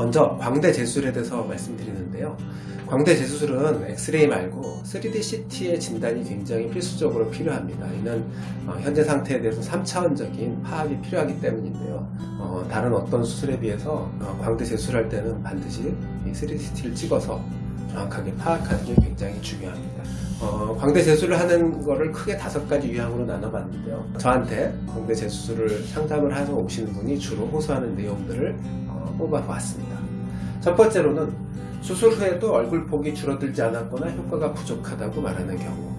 먼저 광대 재수술에 대해서 말씀드리는데요. 광대 재수술은 엑스레이 말고 3D CT의 진단이 굉장히 필수적으로 필요합니다. 이는 어, 현재 상태에 대해서 3차원적인 파악이 필요하기 때문인데요. 어, 다른 어떤 수술에 비해서 어, 광대 재수술할 때는 반드시 이 3D CT를 찍어서 정확하게 파악하는 게 굉장히 중요합니다. 어, 광대 재수술을 하는 거를 크게 다섯 가지 유형으로 나눠봤는데요. 저한테 광대 재수술을 상담을 하서 오시는 분이 주로 호소하는 내용들을 어, 뽑아보았습니다. 첫 번째로는 수술 후에도 얼굴 폭이 줄어들지 않았거나 효과가 부족하다고 말하는 경우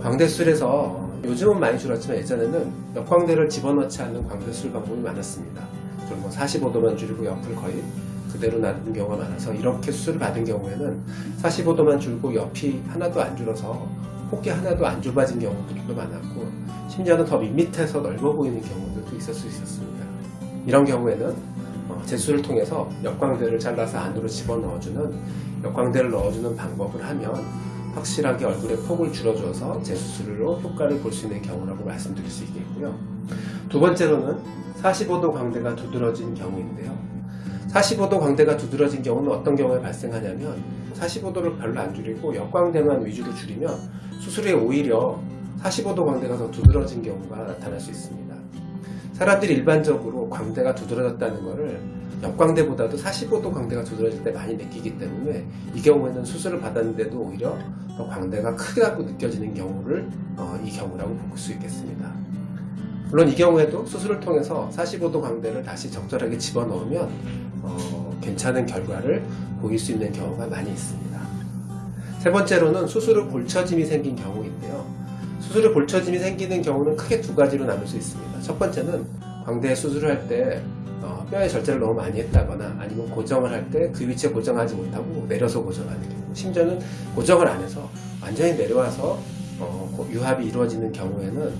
광대술에서 요즘은 많이 줄었지만 예전에는 역광대를 집어넣지 않는 광대술 방법이 많았습니다. 좀뭐 45도만 줄이고 옆을 거의 그대로 놔둔 경우가 많아서 이렇게 수술을 받은 경우에는 45도만 줄고 옆이 하나도 안 줄어서 폭이 하나도 안 좁아진 경우들도 많았고 심지어는 더 밋밋해서 넓어 보이는 경우들도 있을 수 있었습니다. 이런 경우에는 어, 제수를 통해서 역광대를 잘라서 안으로 집어넣어주는 역광대를 넣어주는 방법을 하면 확실하게 얼굴의 폭을 줄여줘서 재수술로 효과를 볼 수 있는 경우라고 말씀드릴 수 있겠고요. 두 번째로는 45도 광대가 두드러진 경우인데요. 45도 광대가 두드러진 경우는 어떤 경우에 발생하냐면 45도를 별로 안 줄이고 역광대만 위주로 줄이면 수술 후에 오히려 45도 광대가 더 두드러진 경우가 나타날 수 있습니다. 사람들이 일반적으로 광대가 두드러졌다는 것을 역광대보다도 45도 광대가 두드러질 때 많이 느끼기 때문에 이 경우에는 수술을 받았는데도 오히려 더 광대가 크다고 느껴지는 경우를 어, 이 경우라고 볼 수 있겠습니다. 물론 이 경우에도 수술을 통해서 45도 광대를 다시 적절하게 집어넣으면 어, 괜찮은 결과를 보일 수 있는 경우가 많이 있습니다. 세 번째로는 수술 후 골처짐이 생긴 경우인데요. 수술 후 골처짐이 생기는 경우는 크게 두 가지로 나눌 수 있습니다. 첫 번째는 광대 수술을 할때 어, 뼈에 절제를 너무 많이 했다거나 아니면 고정을 할 때 그 위치에 고정하지 못하고 내려서 고정하는 경우 심지어는 고정을 안 해서 완전히 내려와서 어, 유합이 이루어지는 경우에는 어,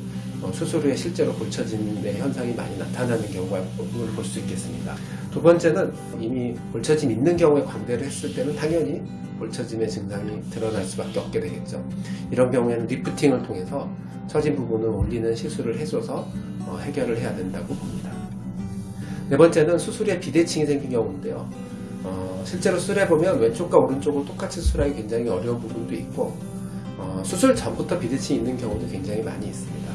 수술 후에 실제로 골처짐의 현상이 많이 나타나는 경우가 볼수 있겠습니다. 두 번째는 이미 골처짐 있는 경우에 광대를 했을 때는 당연히 골처짐의 증상이 드러날 수밖에 없게 되겠죠. 이런 경우에는 리프팅을 통해서 처진 부분을 올리는 시술을 해줘서 어, 해결을 해야 된다고 봅니다. 네 번째는 수술 후에 비대칭이 생긴 경우인데요. 어, 실제로 수술해보면 왼쪽과 오른쪽을 똑같이 수술하기 굉장히 어려운 부분도 있고 어, 수술 전부터 비대칭이 있는 경우도 굉장히 많이 있습니다.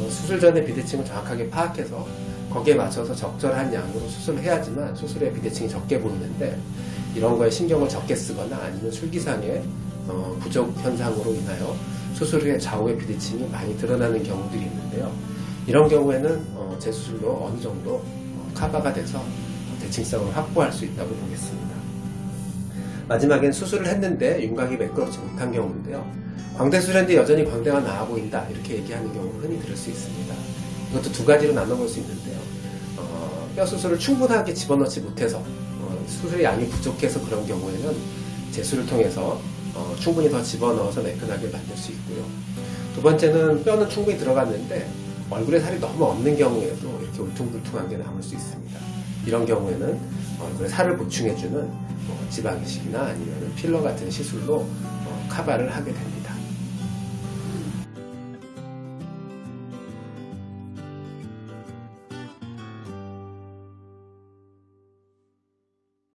어, 수술 전에 비대칭을 정확하게 파악해서 거기에 맞춰서 적절한 양으로 수술을 해야지만 수술에 비대칭이 적게 보이는데 이런 거에 신경을 적게 쓰거나 아니면 술기상의 어, 부족 현상으로 인하여 수술 후에 좌우의 비대칭이 많이 드러나는 경우들이 있는데요. 이런 경우에는 어, 재수술로 어느 정도 어, 커버가 돼서 대칭성을 확보할 수 있다고 보겠습니다. 마지막엔 수술을 했는데 윤곽이 매끄럽지 못한 경우인데요. 광대 수술했는데 여전히 광대가 나아 보인다 이렇게 얘기하는 경우를 흔히 들을 수 있습니다. 이것도 두 가지로 나눠볼 수 있는데요. 어, 뼈 수술을 충분하게 집어넣지 못해서 어, 수술의 양이 부족해서 그런 경우에는 재수를 통해서 어, 충분히 더 집어넣어서 매끈하게 만들 수 있고요. 두 번째는 뼈는 충분히 들어갔는데 얼굴에 살이 너무 없는 경우에도 이렇게 울퉁불퉁한 게 남을 수 있습니다. 이런 경우에는 얼굴에 살을 보충해주는 뭐 지방이식이나 아니면 필러 같은 시술로 어, 카바를 하게 됩니다.